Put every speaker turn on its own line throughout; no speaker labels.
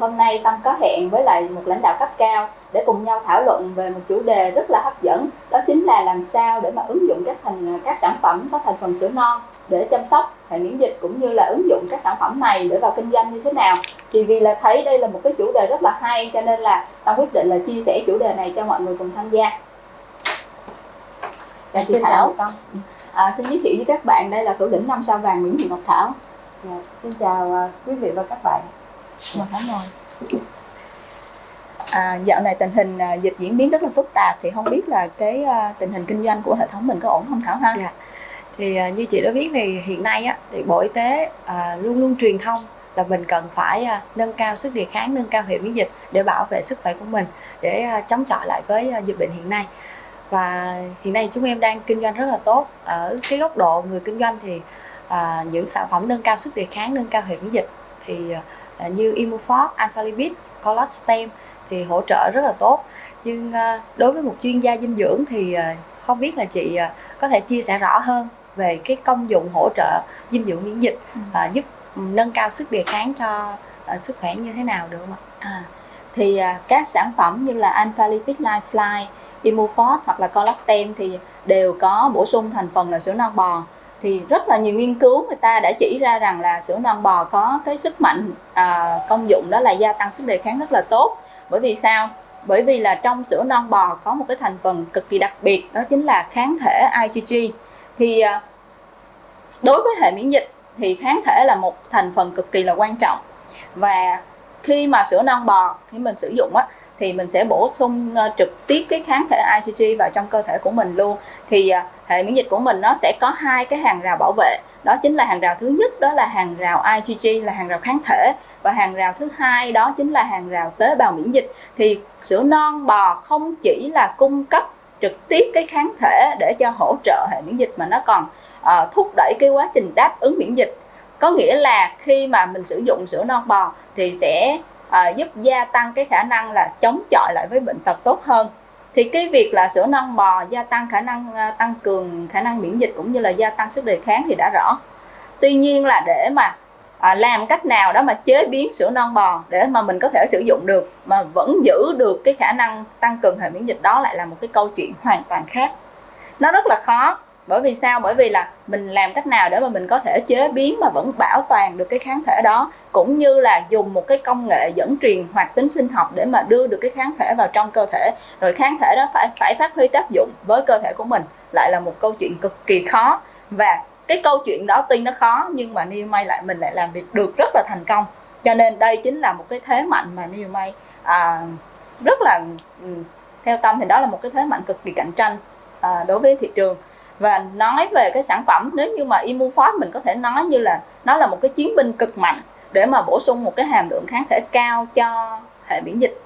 hôm nay Tâm có hẹn với lại một lãnh đạo cấp cao để cùng nhau thảo luận về một chủ đề rất là hấp dẫn đó chính là làm sao để mà ứng dụng các thành các sản phẩm có thành phần sữa non để chăm sóc hệ miễn dịch cũng như là ứng dụng các sản phẩm này để vào kinh doanh như thế nào thì vì là thấy đây là một cái chủ đề rất là hay cho nên là Tâm quyết định là chia sẻ chủ đề này cho mọi người cùng tham gia
Dạ, xin chào Tâm.
À, xin giới thiệu với các bạn đây là thủ lĩnh năm sao vàng Nguyễn Thị Ngọc Thảo.
Dạ, xin chào uh, quý vị và các bạn.
Dạ, Mời Thảo ngồi. À, dạo này tình hình à, dịch diễn biến rất là phức tạp thì không biết là cái à, tình hình kinh doanh của hệ thống mình có ổn không Thảo ha?
Dạ. Thì à, như chị đã biết thì hiện nay á thì Bộ Y tế à, luôn luôn truyền thông là mình cần phải à, nâng cao sức đề kháng, nâng cao hệ miễn dịch để bảo vệ sức khỏe của mình để à, chống chọi lại với à, dịch bệnh hiện nay và hiện nay chúng em đang kinh doanh rất là tốt ở cái góc độ người kinh doanh thì à, những sản phẩm nâng cao sức đề kháng nâng cao hệ miễn dịch thì à, như Immufor, Alpha Lipid, Colot Stem thì hỗ trợ rất là tốt nhưng à, đối với một chuyên gia dinh dưỡng thì à, không biết là chị à, có thể chia sẻ rõ hơn về cái công dụng hỗ trợ dinh dưỡng miễn dịch ừ. à, giúp nâng cao sức đề kháng cho à, sức khỏe như thế nào được không ạ?
À, thì à, các sản phẩm như là Alpha Lipid Lifeline Immuforte hoặc là Colactem thì đều có bổ sung thành phần là sữa non bò thì rất là nhiều nghiên cứu người ta đã chỉ ra rằng là sữa non bò có cái sức mạnh à, công dụng đó là gia tăng sức đề kháng rất là tốt. Bởi vì sao? Bởi vì là trong sữa non bò có một cái thành phần cực kỳ đặc biệt đó chính là kháng thể IgG thì à, đối với hệ miễn dịch thì kháng thể là một thành phần cực kỳ là quan trọng. Và khi mà sữa non bò khi mình sử dụng á thì mình sẽ bổ sung ờ, trực tiếp cái kháng thể IgG vào trong cơ thể của mình luôn. Thì ờ, hệ miễn dịch của mình nó sẽ có hai cái hàng rào bảo vệ. Đó chính là hàng rào thứ nhất đó là hàng rào IgG là hàng rào kháng thể. Và hàng rào thứ hai đó chính là hàng rào tế bào miễn dịch. Thì sữa non bò không chỉ là cung cấp trực tiếp cái kháng thể để cho hỗ trợ hệ miễn dịch mà nó còn uh, thúc đẩy cái quá trình đáp ứng miễn dịch. Có nghĩa là khi mà mình sử dụng sữa non bò thì sẽ à, giúp gia tăng cái khả năng là chống chọi lại với bệnh tật tốt hơn. Thì cái việc là sữa non bò gia tăng khả năng à, tăng cường khả năng miễn dịch cũng như là gia tăng sức đề kháng thì đã rõ. Tuy nhiên là để mà à, làm cách nào đó mà chế biến sữa non bò để mà mình có thể sử dụng được mà vẫn giữ được cái khả năng tăng cường hệ miễn dịch đó lại là một cái câu chuyện hoàn toàn khác. Nó rất là khó bởi vì sao? Bởi vì là mình làm cách nào để mà mình có thể chế biến mà vẫn bảo toàn được cái kháng thể đó cũng như là dùng một cái công nghệ dẫn truyền hoạt tính sinh học để mà đưa được cái kháng thể vào trong cơ thể. Rồi kháng thể đó phải phải phát huy tác dụng với cơ thể của mình lại là một câu chuyện cực kỳ khó. Và cái câu chuyện đó tuy nó khó nhưng mà New May lại mình lại làm việc được rất là thành công. Cho nên đây chính là một cái thế mạnh mà New May à, rất là ừ, theo tâm thì đó là một cái thế mạnh cực kỳ cạnh tranh à, đối với thị trường và nói về cái sản phẩm, nếu như mà Immuforce mình có thể nói như là nó là một cái chiến binh cực mạnh để mà bổ sung một cái hàm lượng kháng thể cao cho hệ miễn dịch,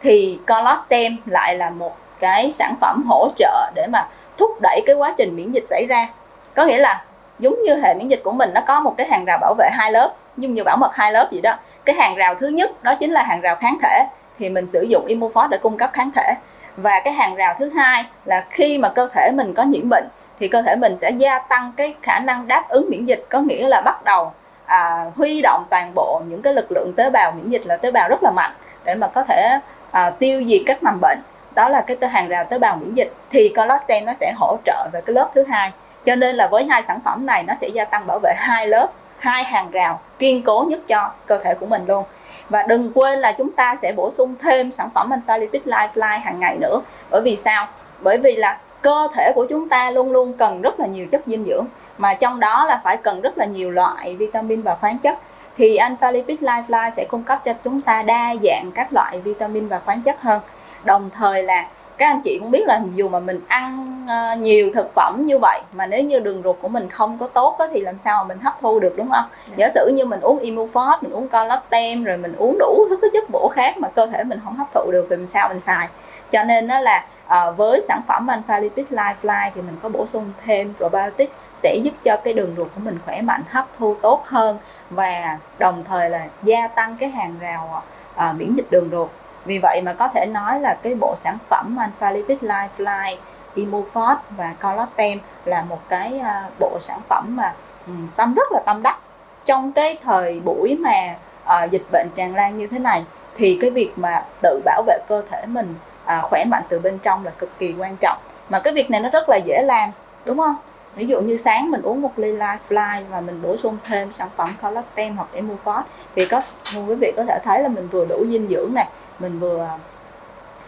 thì Colostem lại là một cái sản phẩm hỗ trợ để mà thúc đẩy cái quá trình miễn dịch xảy ra. Có nghĩa là giống như hệ miễn dịch của mình nó có một cái hàng rào bảo vệ hai lớp nhưng như bảo mật hai lớp gì đó. Cái hàng rào thứ nhất, đó chính là hàng rào kháng thể, thì mình sử dụng Immuforce để cung cấp kháng thể. Và cái hàng rào thứ hai là khi mà cơ thể mình có nhiễm bệnh thì cơ thể mình sẽ gia tăng cái khả năng đáp ứng miễn dịch có nghĩa là bắt đầu à, huy động toàn bộ những cái lực lượng tế bào miễn dịch là tế bào rất là mạnh để mà có thể à, tiêu diệt các mầm bệnh. Đó là cái hàng rào tế bào miễn dịch. Thì collagen nó sẽ hỗ trợ về cái lớp thứ hai. Cho nên là với hai sản phẩm này nó sẽ gia tăng bảo vệ hai lớp hai hàng rào kiên cố nhất cho cơ thể của mình luôn. Và đừng quên là chúng ta sẽ bổ sung thêm sản phẩm Antalipid lifeline hàng ngày nữa. Bởi vì sao? Bởi vì là cơ thể của chúng ta luôn luôn cần rất là nhiều chất dinh dưỡng, mà trong đó là phải cần rất là nhiều loại vitamin và khoáng chất. Thì Alpha Lipid Lifeline sẽ cung cấp cho chúng ta đa dạng các loại vitamin và khoáng chất hơn. Đồng thời là các anh chị cũng biết là dù mà mình ăn uh, nhiều thực phẩm như vậy mà nếu như đường ruột của mình không có tốt đó, thì làm sao mà mình hấp thu được đúng không? Yeah. Dạ. Giả sử như mình uống Immuforte, mình uống collagen rồi mình uống đủ thứ cái chất bổ khác mà cơ thể mình không hấp thụ được thì làm sao mình xài? Cho nên đó là à, với sản phẩm Alpha Lipid Lifeline thì mình có bổ sung thêm probiotic sẽ giúp cho cái đường ruột của mình khỏe mạnh hấp thu tốt hơn và đồng thời là gia tăng cái hàng rào à, miễn dịch đường ruột vì vậy mà có thể nói là cái bộ sản phẩm Alpha Lipid Lifeline Immuforte và Collagen là một cái à, bộ sản phẩm mà ừ, tâm rất là tâm đắc. Trong cái thời buổi mà à, dịch bệnh tràn lan như thế này, thì cái việc mà tự bảo vệ cơ thể mình à, khỏe mạnh từ bên trong là cực kỳ quan trọng. Mà cái việc này nó rất là dễ làm, đúng không? Ví dụ như sáng mình uống một ly Lifeline và mình bổ sung thêm sản phẩm collagen hoặc Emulfort thì có, quý vị có thể thấy là mình vừa đủ dinh dưỡng này mình vừa à,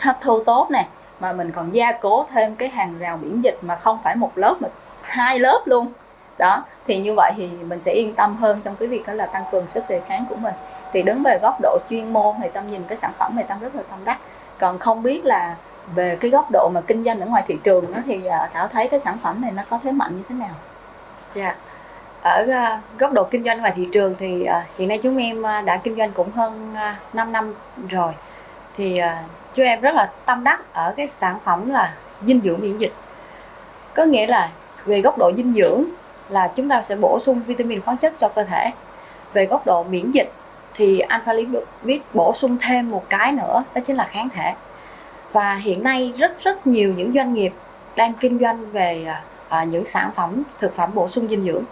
hấp thu tốt này mà mình còn gia cố thêm cái hàng rào miễn dịch mà không phải một lớp mà hai lớp luôn. Đó thì như vậy thì mình sẽ yên tâm hơn trong cái việc đó là tăng cường sức đề kháng của mình. Thì đứng về góc độ chuyên môn thì tâm nhìn cái sản phẩm này tâm rất là tâm đắc. Còn không biết là về cái góc độ mà kinh doanh ở ngoài thị trường đó, thì à, thảo thấy cái sản phẩm này nó có thế mạnh như thế nào?
Dạ. Yeah. ở uh, góc độ kinh doanh ngoài thị trường thì uh, hiện nay chúng em uh, đã kinh doanh cũng hơn uh, 5 năm rồi thì à, chú em rất là tâm đắc ở cái sản phẩm là dinh dưỡng miễn dịch. Có nghĩa là về góc độ dinh dưỡng là chúng ta sẽ bổ sung vitamin khoáng chất cho cơ thể. Về góc độ miễn dịch thì alpha lipid bổ sung thêm một cái nữa đó chính là kháng thể. Và hiện nay rất rất nhiều những doanh nghiệp đang kinh doanh về à, à, những sản phẩm thực phẩm bổ sung dinh dưỡng.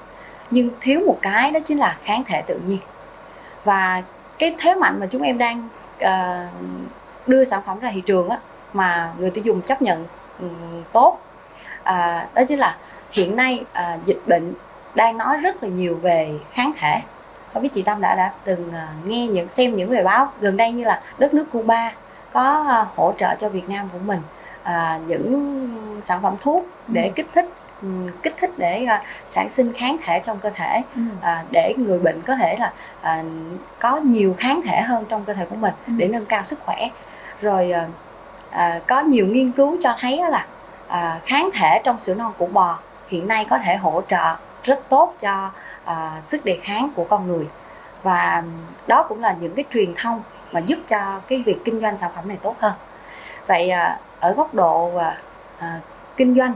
Nhưng thiếu một cái đó chính là kháng thể tự nhiên. Và cái thế mạnh mà chúng em đang đưa sản phẩm ra thị trường á, mà người tiêu dùng chấp nhận um, tốt à, đó chính là hiện nay à, dịch bệnh đang nói rất là nhiều về kháng thể không biết chị Tâm đã đã từng nghe những xem những bài báo gần đây như là đất nước Cuba có hỗ trợ cho Việt Nam của mình à, những sản phẩm thuốc để ừ. kích thích kích thích để uh, sản sinh kháng thể trong cơ thể ừ. uh, để người bệnh có thể là uh, có nhiều kháng thể hơn trong cơ thể của mình ừ. để nâng cao sức khỏe rồi uh, uh, có nhiều nghiên cứu cho thấy là uh, kháng thể trong sữa non của bò hiện nay có thể hỗ trợ rất tốt cho uh, sức đề kháng của con người và đó cũng là những cái truyền thông mà giúp cho cái việc kinh doanh sản phẩm này tốt hơn vậy uh, ở góc độ uh, uh, kinh doanh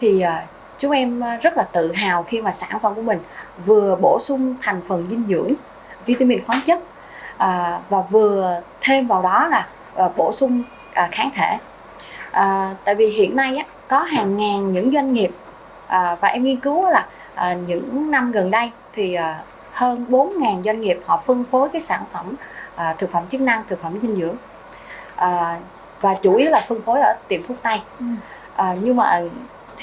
thì uh, chúng em rất là tự hào khi mà sản phẩm của mình vừa bổ sung thành phần dinh dưỡng vitamin khoáng chất à, và vừa thêm vào đó là à, bổ sung à, kháng thể. À, tại vì hiện nay á, có hàng ngàn những doanh nghiệp à, và em nghiên cứu là à, những năm gần đây thì à, hơn 4.000 doanh nghiệp họ phân phối cái sản phẩm à, thực phẩm chức năng, thực phẩm dinh dưỡng. À, và chủ yếu là phân phối ở tiệm thuốc tây. Ừ. à, nhưng mà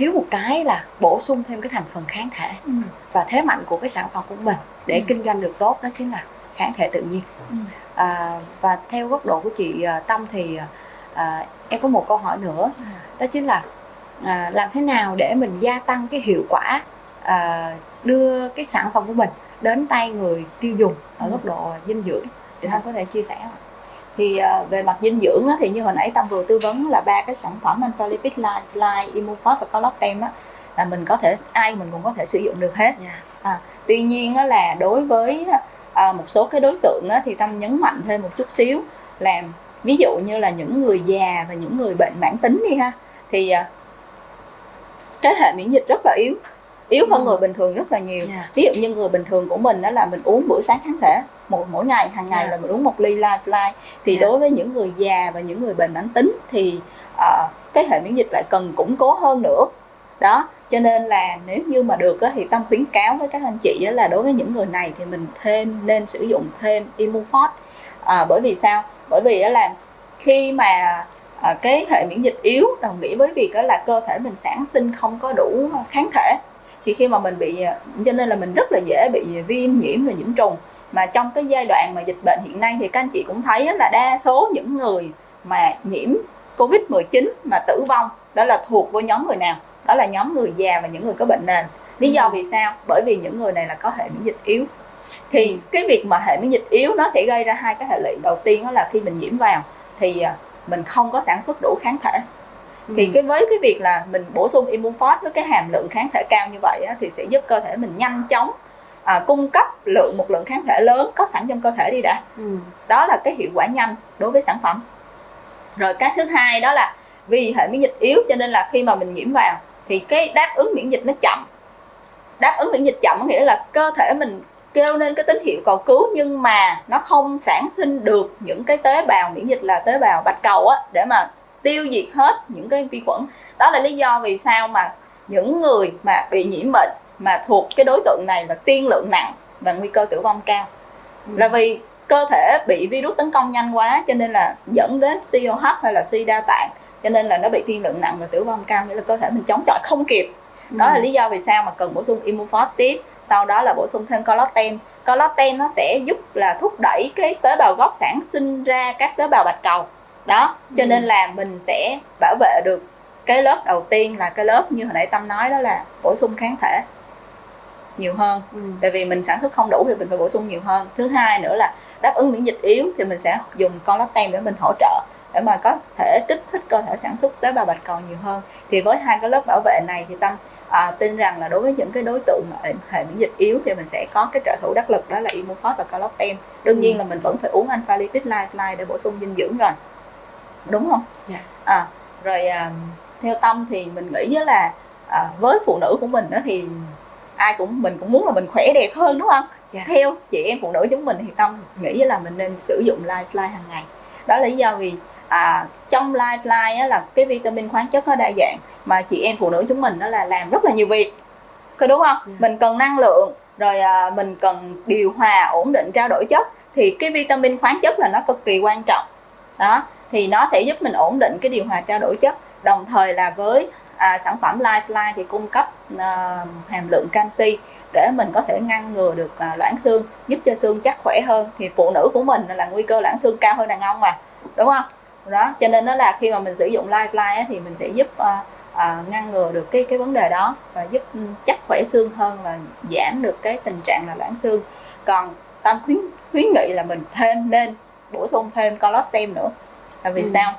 thiếu một cái là bổ sung thêm cái thành phần kháng thể ừ. và thế mạnh của cái sản phẩm của mình để ừ. kinh doanh được tốt đó chính là kháng thể tự nhiên ừ. à, và theo góc độ của chị à, Tâm thì à, em có một câu hỏi nữa ừ. đó chính là à, làm thế nào để mình gia tăng cái hiệu quả à, đưa cái sản phẩm của mình đến tay người tiêu dùng ở ừ. góc độ dinh dưỡng thì Tâm có thể chia sẻ không?
Thì uh, về mặt dinh dưỡng thì như hồi nãy tâm vừa tư vấn là ba cái sản phẩm Alpha Lipid Life, Fly, Immufort và á là mình có thể ai mình cũng có thể sử dụng được hết. Yeah. Dạ. À, tuy nhiên là đối với à, một số cái đối tượng thì tâm nhấn mạnh thêm một chút xíu là ví dụ như là những người già và những người bệnh mãn tính đi ha thì à, cái hệ miễn dịch rất là yếu yếu hơn người bình thường rất là nhiều yeah. Dạ. ví dụ như người bình thường của mình đó là mình uống bữa sáng kháng thể một mỗi ngày hàng ngày yeah. Dạ. là mình uống một ly lifeline thì yeah. Dạ. đối với những người già và những người bệnh mãn tính thì uh, cái hệ miễn dịch lại cần củng cố hơn nữa đó cho nên là nếu như mà được á, thì tâm khuyến cáo với các anh chị á, là đối với những người này thì mình thêm nên sử dụng thêm Immufort à, bởi vì sao bởi vì á, là khi mà à, cái hệ miễn dịch yếu đồng nghĩa với việc đó là cơ thể mình sản sinh không có đủ kháng thể thì khi mà mình bị cho nên là mình rất là dễ bị viêm nhiễm và nhiễm trùng. Mà trong cái giai đoạn mà dịch bệnh hiện nay thì các anh chị cũng thấy là đa số những người mà nhiễm covid 19 mà tử vong đó là thuộc với nhóm người nào? Đó là nhóm người già và những người có bệnh nền. Lý do vì sao? Bởi vì những người này là có hệ miễn dịch yếu. Thì cái việc mà hệ miễn dịch yếu nó sẽ gây ra hai cái hệ lụy. Đầu tiên đó là khi mình nhiễm vào thì à, mình không có sản xuất đủ kháng thể ừ. thì cái với cái việc là mình bổ sung Immunfort với cái hàm lượng kháng thể cao như vậy á, thì sẽ giúp cơ thể mình nhanh chóng à, cung cấp lượng một lượng kháng thể lớn có sẵn trong cơ thể đi đã ừ. đó là cái hiệu quả nhanh đối với sản phẩm rồi cái thứ hai đó là vì hệ miễn dịch yếu cho nên là khi mà mình nhiễm vào thì cái đáp ứng miễn dịch nó chậm đáp ứng miễn dịch chậm có nghĩa là cơ thể mình kêu lên cái tín hiệu cầu cứu nhưng mà nó không sản sinh được những cái tế bào miễn dịch là tế bào bạch cầu á để mà tiêu diệt hết những cái vi khuẩn. Đó là lý do vì sao mà những người mà bị nhiễm bệnh mà thuộc cái đối tượng này là tiên lượng nặng và nguy cơ tử vong cao. Ừ. là vì cơ thể bị virus tấn công nhanh quá cho nên là dẫn đến hô hấp hay là suy đa tạng cho nên là nó bị tiên lượng nặng và tử vong cao nghĩa là cơ thể mình chống chọi không kịp. Đó là lý do vì sao mà cần bổ sung Immufor tiếp sau đó là bổ sung thêm collagen collagen nó sẽ giúp là thúc đẩy cái tế bào gốc sản sinh ra các tế bào bạch cầu đó cho nên là mình sẽ bảo vệ được cái lớp đầu tiên là cái lớp như hồi nãy tâm nói đó là bổ sung kháng thể nhiều hơn.
Ừ.
tại vì mình sản xuất không đủ thì mình phải bổ sung nhiều hơn. Thứ hai nữa là đáp ứng miễn dịch yếu thì mình sẽ dùng collagen để mình hỗ trợ để mà có thể kích thích cơ thể sản xuất tế bào bạch cầu nhiều hơn. Thì với hai cái lớp bảo vệ này thì tâm à, tin rằng là đối với những cái đối tượng mà hệ- miễn dịch yếu thì mình sẽ có cái trợ thủ đắc lực đó là Immufor và collagen đương nhiên
Ừ.
là mình vẫn phải uống alpha lipid lifeline để bổ sung dinh dưỡng rồi đúng không
Dạ.
à, rồi à, theo tâm thì mình nghĩ là à, với phụ nữ của mình đó thì ai cũng mình cũng muốn là mình khỏe đẹp hơn đúng không
Dạ.
theo chị em phụ nữ chúng mình thì tâm nghĩ là mình nên sử dụng lifeline hàng ngày đó là lý do vì à, trong lifeline á, là cái vitamin khoáng chất nó đa dạng mà chị em phụ nữ chúng mình đó là làm rất là nhiều việc có đúng không
Dạ.
mình cần năng lượng rồi à, mình cần điều hòa ổn định trao đổi chất thì cái vitamin khoáng chất là nó cực kỳ quan trọng đó thì nó sẽ giúp mình ổn định cái điều hòa trao đổi chất. Đồng thời là với à, sản phẩm Lifeline thì cung cấp à, hàm lượng canxi để mình có thể ngăn ngừa được à, loãng xương giúp cho xương chắc khỏe hơn. Thì phụ nữ của mình là nguy cơ loãng xương cao hơn đàn ông mà đúng không? Đó cho nên đó là khi mà mình sử dụng Lifeline á, thì mình sẽ giúp à, à, ngăn ngừa được cái cái vấn đề đó và giúp ừ, chắc khỏe xương hơn và giảm được cái tình trạng là loãng xương. Còn tâm khuyến khuyến nghị là mình thêm nên bổ sung thêm collagen nữa là vì
Ừ.
sao?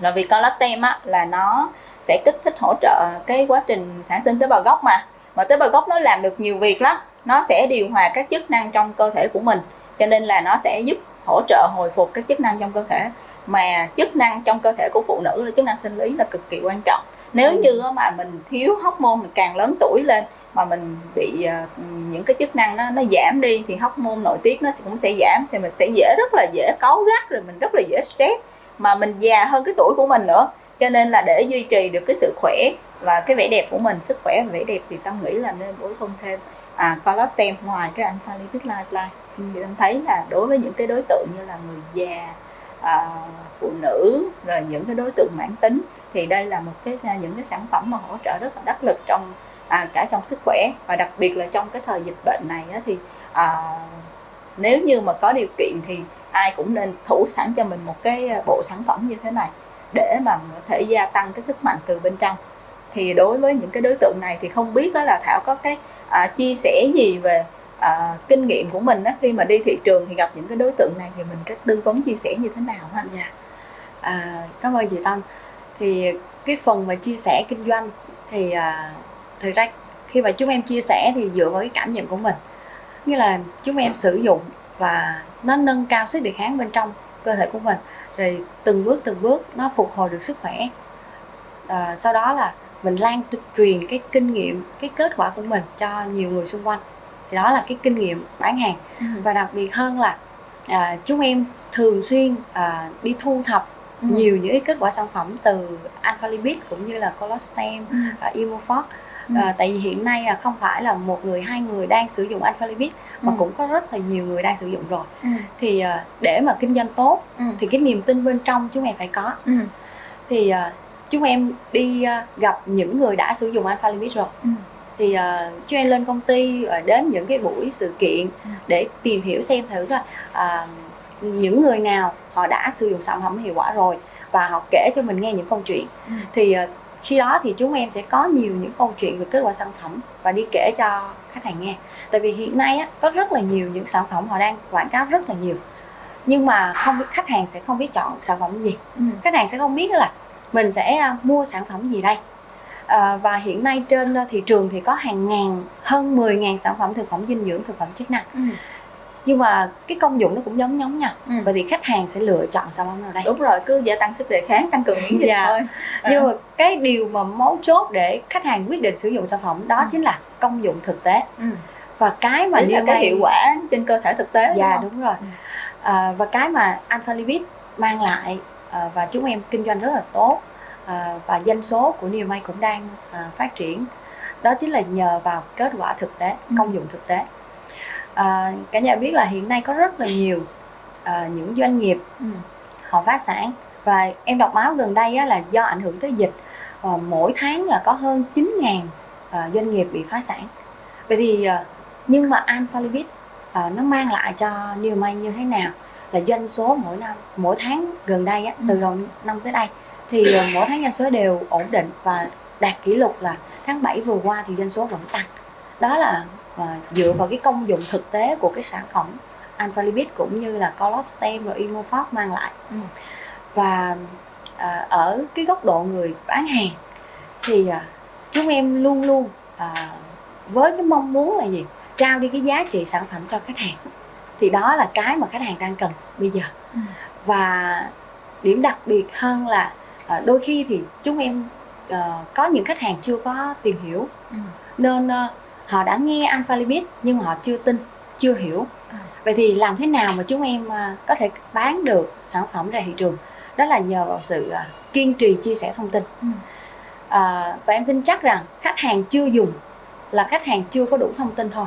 Là vì collagen á là nó sẽ kích thích hỗ trợ cái quá trình sản sinh tế bào gốc mà. Mà tế bào gốc nó làm được nhiều việc lắm. Nó sẽ điều hòa các chức năng trong cơ thể của mình. Cho nên là nó sẽ giúp hỗ trợ hồi phục các chức năng trong cơ thể. Mà chức năng trong cơ thể của phụ nữ là chức năng sinh lý là cực kỳ quan trọng nếu
Ừ.
như mà mình thiếu hormone mình càng lớn tuổi lên mà mình bị à, những cái chức năng nó nó giảm đi thì hormone nội tiết nó cũng sẽ giảm thì mình sẽ dễ rất là dễ cáu gắt rồi mình rất là dễ stress mà mình già hơn cái tuổi của mình nữa cho nên là để duy trì được cái sự khỏe và cái vẻ đẹp của mình sức khỏe và vẻ đẹp thì tâm nghĩ là nên bổ sung thêm à, collagen ngoài cái alpha lipid lifeline thì tâm thấy là đối với những cái đối tượng như là người già À, phụ nữ rồi những cái đối tượng mãn tính thì đây là một cái à, những cái sản phẩm mà hỗ trợ rất là đắc lực trong à, cả trong sức khỏe. Và đặc biệt là trong cái thời dịch bệnh này á, thì à, nếu như mà có điều kiện thì ai cũng nên thủ sẵn cho mình một cái à, bộ sản phẩm như thế này để mà có thể gia tăng cái sức mạnh từ bên trong. Thì đối với những cái đối tượng này thì không biết đó là thảo có cái à, chia sẻ gì về à, kinh nghiệm của mình đó khi mà đi thị trường thì gặp những cái đối tượng này thì mình cách tư vấn chia sẻ như thế nào ha
Dạ. À, cảm ơn chị Tâm. Thì cái phần mà chia sẻ kinh doanh thì à, thực ra khi mà chúng em chia sẻ thì dựa vào cái cảm nhận của mình. Như là chúng em sử dụng và nó nâng cao sức đề kháng bên trong cơ thể của mình rồi từng bước từng bước nó phục hồi được sức khỏe. À, sau đó là mình lan truyền cái kinh nghiệm, cái kết quả của mình cho nhiều người xung quanh. Thì đó là cái kinh nghiệm bán hàng và đặc biệt hơn là à, chúng em thường xuyên à, đi thu thập
Ừ.
nhiều những cái kết quả sản phẩm từ alpha lipid cũng như là collagen,
Ừ.
Immufor
Ừ.
à, tại vì hiện nay là không phải là một người hai người đang sử dụng alpha lipid mà
Ừ.
cũng có rất là nhiều người đang sử dụng rồi
Ừ.
thì à, để mà kinh doanh tốt
Ừ.
thì cái niềm tin bên trong chúng em phải có
Ừ.
thì à, chúng em đi à, gặp những người đã sử dụng alpha lipid rồi
Ừ.
thì uh, chúng em lên công ty và đến những cái buổi sự kiện
Ừ.
để tìm hiểu xem thử là à, những người nào họ đã sử dụng sản phẩm hiệu quả rồi và họ kể cho mình nghe những câu chuyện
Ừ.
thì à, khi đó thì chúng em sẽ có nhiều những câu chuyện về kết quả sản phẩm và đi kể cho khách hàng nghe tại vì hiện nay á, có rất là nhiều những sản phẩm họ đang quảng cáo rất là nhiều nhưng mà không biết khách hàng sẽ không biết chọn sản phẩm gì
Ừ.
khách hàng sẽ không biết là mình sẽ mua sản phẩm gì đây à, và hiện nay trên à, thị trường thì có hàng ngàn hơn 10.000 sản phẩm thực phẩm dinh dưỡng thực phẩm chức năng
Ừ.
nhưng mà cái công dụng nó cũng giống giống nhau
Ừ.
vậy thì khách hàng sẽ lựa chọn sản phẩm nào đây
đúng rồi cứ gia tăng sức đề kháng tăng cường miễn dịch
Dạ.
thôi
nhưng mà cái điều mà mấu chốt để khách hàng quyết định sử dụng sản phẩm đó
Ừ.
chính là công dụng thực tế
ừ.
và cái mà
Chính là cái hiệu quả trên cơ thể thực tế
dạ
đúng
đúng rồi
Ừ.
à, và cái mà alpha lipid mang lại à, và chúng em kinh doanh rất là tốt và doanh số của New May cũng đang à, phát triển đó chính là nhờ vào kết quả thực tế
Ừ.
công dụng thực tế à, cả nhà biết là hiện nay có rất là nhiều à, những doanh nghiệp ừ. họ phá sản và em đọc báo gần đây á, là do ảnh hưởng tới dịch à, mỗi tháng là có hơn 9.000 à, doanh nghiệp bị phá sản vậy thì à, nhưng mà Alpha Libit à, nó mang lại cho New May như thế nào là doanh số mỗi năm mỗi tháng gần đây á, từ ừ. đầu năm tới đây thì à, mỗi tháng doanh số đều ổn định và đạt kỷ lục là tháng 7 vừa qua thì doanh số vẫn tăng. Đó là uh, dựa vào cái công dụng thực tế của cái sản phẩm alpha lipid cũng như là colostem và imofort mang lại. Ừ. và uh, ở cái góc độ người bán hàng thì uh, chúng em luôn luôn uh, với cái mong muốn là gì? Trao đi cái giá trị sản phẩm cho khách hàng. Thì đó là cái mà khách hàng đang cần bây giờ. Ừ. và điểm đặc biệt hơn là uh, đôi khi thì chúng em uh, có những khách hàng chưa có tìm hiểu ừ. nên uh, họ đã nghe alpha lipid nhưng họ chưa tin chưa hiểu à. vậy thì làm thế nào mà chúng em uh, có thể bán được sản phẩm ra thị trường đó là nhờ vào sự uh, kiên trì chia sẻ thông tin ừ. uh, và em tin chắc rằng khách hàng chưa dùng là khách hàng chưa có đủ thông tin thôi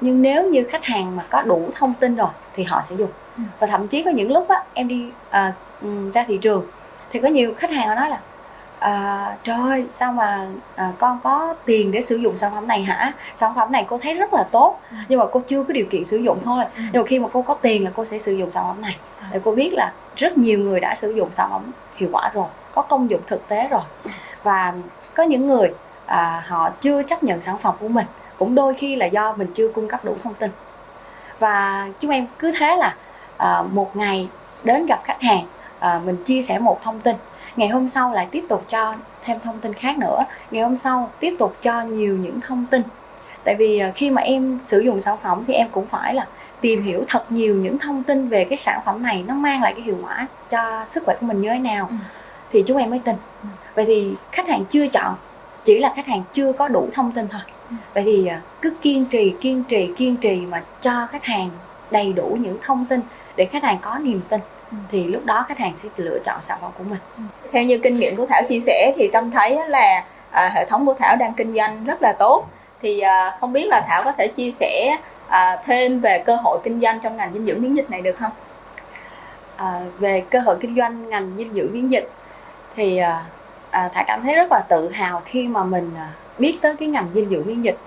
nhưng nếu như khách hàng mà có đủ thông tin rồi thì họ sẽ dùng ừ. và thậm chí có những lúc á em đi uh, ra thị trường thì có nhiều khách hàng họ nói là à, trời ơi sao mà à, con có tiền để sử dụng sản phẩm này hả sản phẩm này cô thấy rất là tốt ừ. nhưng mà cô chưa có điều kiện sử dụng thôi ừ. nhưng mà khi mà cô có tiền là cô sẽ sử dụng sản phẩm này ừ. để cô biết là rất nhiều người đã sử dụng sản phẩm hiệu quả rồi có công dụng thực tế rồi và có những người à, họ chưa chấp nhận sản phẩm của mình cũng đôi khi là do mình chưa cung cấp đủ thông tin và chúng em cứ thế là à, một ngày đến gặp khách hàng à, mình chia sẻ một thông tin ngày hôm sau lại tiếp tục cho thêm thông tin khác nữa ngày hôm sau tiếp tục cho nhiều những thông tin tại vì à, khi mà em sử dụng sản phẩm thì em cũng phải là tìm hiểu thật nhiều những thông tin về cái sản phẩm này nó mang lại cái hiệu quả cho sức khỏe của mình như thế nào ừ. thì chúng em mới tin ừ. vậy thì khách hàng chưa chọn chỉ là khách hàng chưa có đủ thông tin thôi ừ. vậy thì à, cứ kiên trì kiên trì kiên trì mà cho khách hàng đầy đủ những thông tin để khách hàng có niềm tin Ừ. thì lúc đó khách hàng sẽ lựa chọn sản phẩm của mình
ừ. theo như kinh nghiệm của thảo chia sẻ thì tâm thấy là à, hệ thống của thảo đang kinh doanh rất là tốt thì à, không biết là thảo có thể chia sẻ à, thêm về cơ hội kinh doanh trong ngành dinh dưỡng miễn dịch này được không
à, về cơ hội kinh doanh ngành dinh dưỡng miễn dịch thì à, à, thảo cảm thấy rất là tự hào khi mà mình à, biết tới cái ngành dinh dưỡng miễn dịch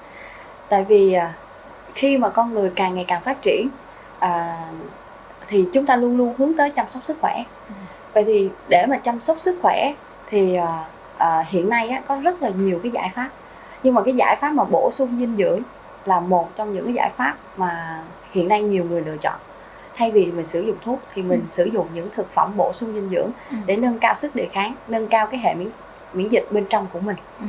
tại vì à, khi mà con người càng ngày càng phát triển à, thì chúng ta luôn luôn hướng tới chăm sóc sức khỏe vậy thì để mà chăm sóc sức khỏe thì uh, uh, hiện nay á, có rất là nhiều cái giải pháp nhưng mà cái giải pháp mà bổ sung dinh dưỡng là một trong những cái giải pháp mà hiện nay nhiều người lựa chọn thay vì mình sử dụng thuốc thì mình ừ. sử dụng những thực phẩm bổ sung dinh dưỡng ừ. để nâng cao sức đề kháng nâng cao cái hệ miễn miễn dịch bên trong của mình ừ.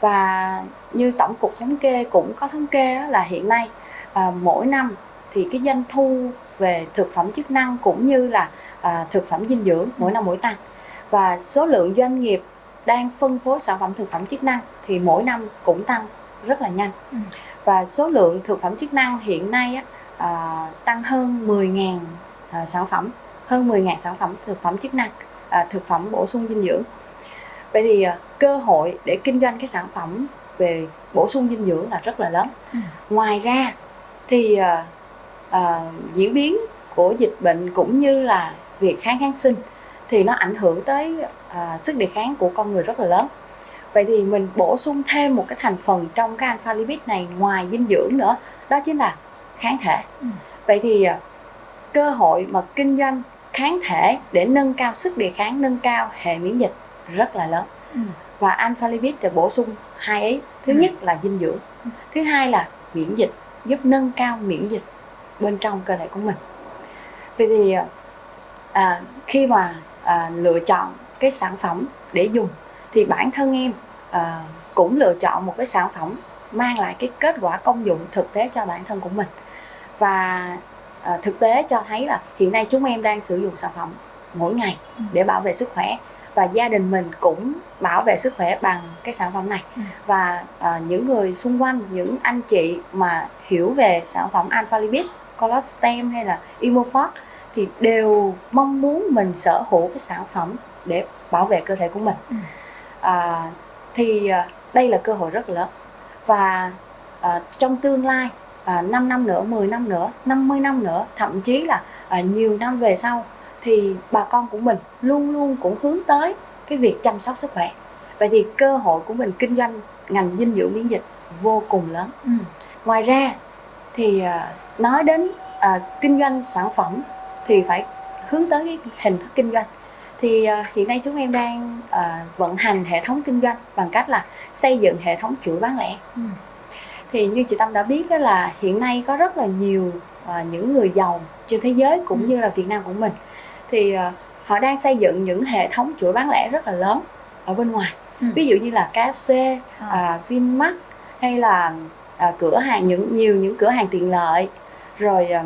và như tổng cục thống kê cũng có thống kê là hiện nay à, mỗi năm thì cái doanh thu về thực phẩm chức năng cũng như là à, thực phẩm dinh dưỡng mỗi năm mỗi tăng và số lượng doanh nghiệp đang phân phối sản phẩm thực phẩm chức năng thì mỗi năm cũng tăng rất là nhanh ừ. và số lượng thực phẩm chức năng hiện nay á, à, tăng hơn 10.000 à, sản phẩm hơn 10.000 sản phẩm thực phẩm chức năng à, thực phẩm bổ sung dinh dưỡng vậy thì à, cơ hội để kinh doanh cái sản phẩm về bổ sung dinh dưỡng là rất là lớn ừ. ngoài ra thì à, à, diễn biến của dịch bệnh cũng như là việc kháng kháng sinh thì nó ảnh hưởng tới à, sức đề kháng của con người rất là lớn vậy thì mình bổ sung thêm một cái thành phần trong cái alpha lipid này ngoài dinh dưỡng nữa đó chính là kháng thể ừ. vậy thì à, cơ hội mà kinh doanh kháng thể để nâng cao sức đề kháng nâng cao hệ miễn dịch rất là lớn ừ. và alpha lipid để bổ sung hai ấy thứ ừ. nhất là dinh dưỡng thứ hai là miễn dịch giúp nâng cao miễn dịch bên trong cơ thể của mình vậy thì à, khi mà à, lựa chọn cái sản phẩm để dùng thì bản thân em à, cũng lựa chọn một cái sản phẩm mang lại cái kết quả công dụng thực tế cho bản thân của mình và à, thực tế cho thấy là hiện nay chúng em đang sử dụng sản phẩm mỗi ngày ừ. để bảo vệ sức khỏe và gia đình mình cũng bảo vệ sức khỏe bằng cái sản phẩm này ừ. và à, những người xung quanh những anh chị mà hiểu về sản phẩm alpha lipid colostem hay là Imofort thì đều mong muốn mình sở hữu cái sản phẩm để bảo vệ cơ thể của mình ừ. à, thì à, đây là cơ hội rất lớn và à, trong tương lai à, 5 năm nữa 10 năm nữa 50 năm nữa thậm chí là à, nhiều năm về sau thì bà con của mình luôn luôn cũng hướng tới cái việc chăm sóc sức khỏe vậy thì cơ hội của mình kinh doanh ngành dinh dưỡng miễn dịch vô cùng lớn ừ. ngoài ra thì à, nói đến à, kinh doanh sản phẩm thì phải hướng tới cái hình thức kinh doanh thì uh, hiện nay chúng em đang uh, vận hành hệ thống kinh doanh bằng cách là xây dựng hệ thống chuỗi bán lẻ ừ. thì như chị tâm đã biết đó là hiện nay có rất là nhiều uh, những người giàu trên thế giới cũng ừ. như là việt nam của mình thì uh, họ đang xây dựng những hệ thống chuỗi bán lẻ rất là lớn ở bên ngoài ừ. ví dụ như là KFC, à. uh, Vinmart hay là à, cửa hàng những nhiều những cửa hàng tiện lợi. Rồi à,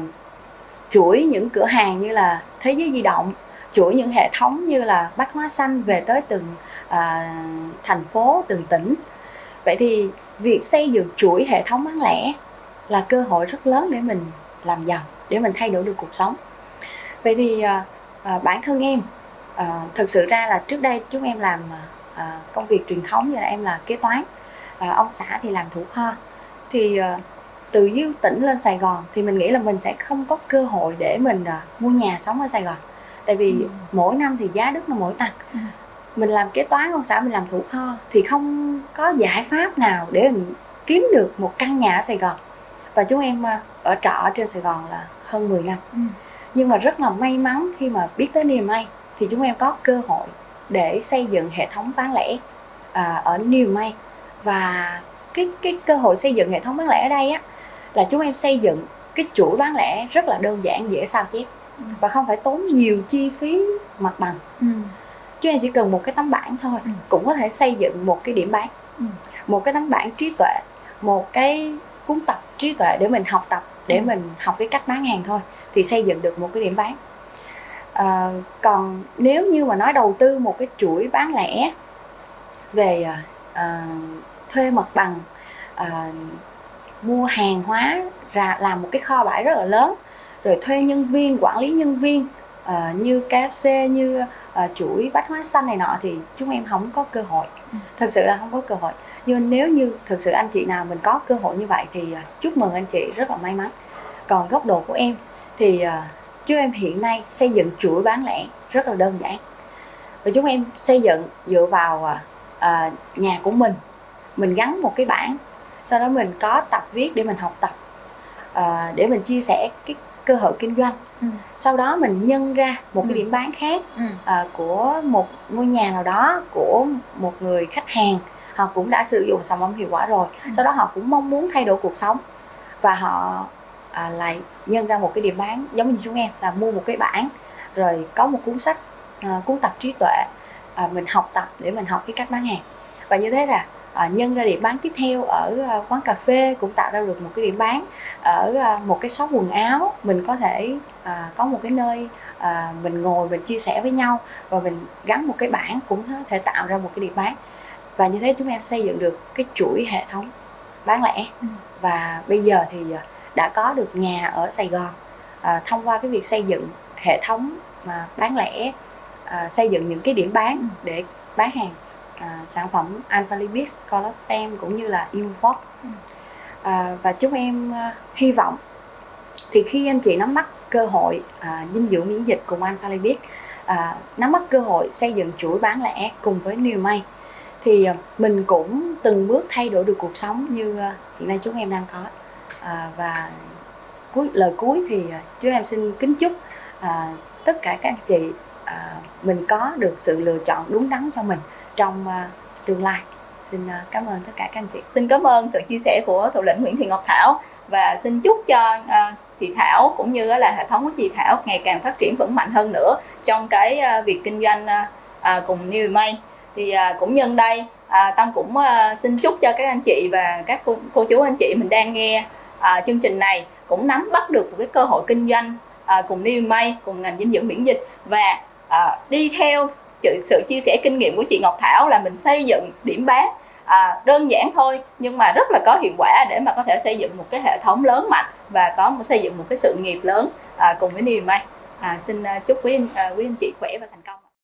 chuỗi những cửa hàng như là thế giới di động chuỗi những hệ thống như là bách hóa xanh về tới từng à, thành phố từng tỉnh. Vậy thì việc xây dựng chuỗi hệ thống bán lẻ là cơ hội rất lớn để mình làm giàu để mình thay đổi được cuộc sống. Vậy thì à, à, bản thân em à, thực sự ra là trước đây chúng em làm à, công việc truyền thống như là em là kế toán à, ông xã thì làm thủ kho thì à, từ Dương tỉnh lên Sài Gòn thì mình nghĩ là mình sẽ không có cơ hội để mình à, mua nhà sống ở Sài Gòn tại vì ừ. mỗi năm thì giá đất nó mỗi tăng ừ. mình làm kế toán ông xã mình làm thủ kho thì không có giải pháp nào để mình kiếm được một căn nhà ở Sài Gòn và chúng em à, ở trọ ở trên Sài Gòn là hơn 10 năm ừ. nhưng mà rất là may mắn khi mà biết tới niềm may thì chúng em có cơ hội để xây dựng hệ thống bán lẻ à, ở New May và cái cái cơ hội xây dựng hệ thống bán lẻ ở đây á là chúng em xây dựng cái chuỗi bán lẻ rất là đơn giản dễ sao chép ừ. và không phải tốn nhiều chi phí mặt bằng ừ. chúng em chỉ cần một cái tấm bảng thôi ừ. cũng có thể xây dựng một cái điểm bán ừ. một cái tấm bảng trí tuệ một cái cuốn tập trí tuệ để mình học tập để ừ. mình học cái cách bán hàng thôi thì xây dựng được một cái điểm bán à, còn nếu như mà nói đầu tư một cái chuỗi bán lẻ về à, thuê mặt bằng à, mua hàng hóa ra làm một cái kho bãi rất là lớn. Rồi thuê nhân viên quản lý nhân viên uh, như KFC như uh, chuỗi bách hóa xanh này nọ thì chúng em không có cơ hội. Ừ. thật sự là không có cơ hội. Nhưng nếu như thực sự anh chị nào mình có cơ hội như vậy thì chúc mừng anh chị rất là may mắn. Còn góc độ của em thì chúng em hiện nay xây dựng chuỗi bán lẻ rất là đơn giản. Và chúng em xây dựng dựa vào uh, nhà của mình mình gắn một cái bảng sau đó mình có tập viết để mình học tập uh, để mình chia sẻ cái cơ hội kinh doanh ừ. sau đó mình nhân ra một ừ. cái điểm bán khác ừ. uh, của một ngôi nhà nào đó của một người khách hàng họ cũng đã sử dụng sản phẩm hiệu quả rồi ừ. sau đó họ cũng mong muốn thay đổi cuộc sống và họ à, lại nhân ra một cái điểm bán giống như chúng em là mua một cái bảng rồi có một cuốn sách à, cuốn tập trí tuệ à, mình học tập để mình học cái cách bán hàng và như thế là à, nhân ra điểm bán tiếp theo ở à, quán cà phê cũng tạo ra được một cái điểm bán ở à, một cái shop quần áo. Mình có thể có một cái nơi mình ngồi mình chia sẻ với nhau và mình gắn một cái bảng cũng có thể tạo ra một cái điểm bán. Và như thế chúng em xây dựng được cái chuỗi hệ thống bán lẻ. Ừ. và bây giờ thì đã có được nhà ở Sài Gòn. À, thông qua cái việc xây dựng hệ thống mà bán lẻ à, xây dựng những cái điểm bán ừ. để bán hàng à, sản phẩm Alpha Lipid, Collagen cũng như là Imfort ừ. à, và chúng em à, hy vọng thì khi anh chị nắm bắt cơ hội à, dinh dưỡng miễn dịch cùng Alpha Lipid à, nắm bắt cơ hội xây dựng chuỗi bán lẻ cùng với New May thì à, mình cũng từng bước thay đổi được cuộc sống như à, hiện nay chúng em đang có à, và cuối lời cuối thì à, chúng em xin kính chúc à, tất cả các anh chị À, mình có được sự lựa chọn đúng đắn cho mình trong à, tương lai. Xin à, cảm ơn tất cả các anh chị.
Xin cảm ơn sự chia sẻ của thủ lĩnh Nguyễn Thị Ngọc Thảo và xin chúc cho chị Thảo cũng như là hệ thống của chị Thảo ngày càng phát triển vững mạnh hơn nữa trong cái việc kinh doanh cùng New May. Thì cũng nhân đây Tâm cũng xin chúc cho các anh chị và các cô, cô chú anh chị mình đang nghe chương trình này cũng nắm bắt được một cái cơ hội kinh doanh cùng New May cùng ngành dinh dưỡng miễn dịch. Và à, đi theo sự chia sẻ kinh nghiệm của chị Ngọc Thảo là mình xây dựng điểm bán. À, đơn giản thôi nhưng mà rất là có hiệu quả để mà có thể xây dựng một cái hệ thống lớn mạnh và có một xây dựng một cái sự nghiệp lớn à, cùng với niềm may. À, xin chúc quý, à, quý anh chị khỏe và thành công.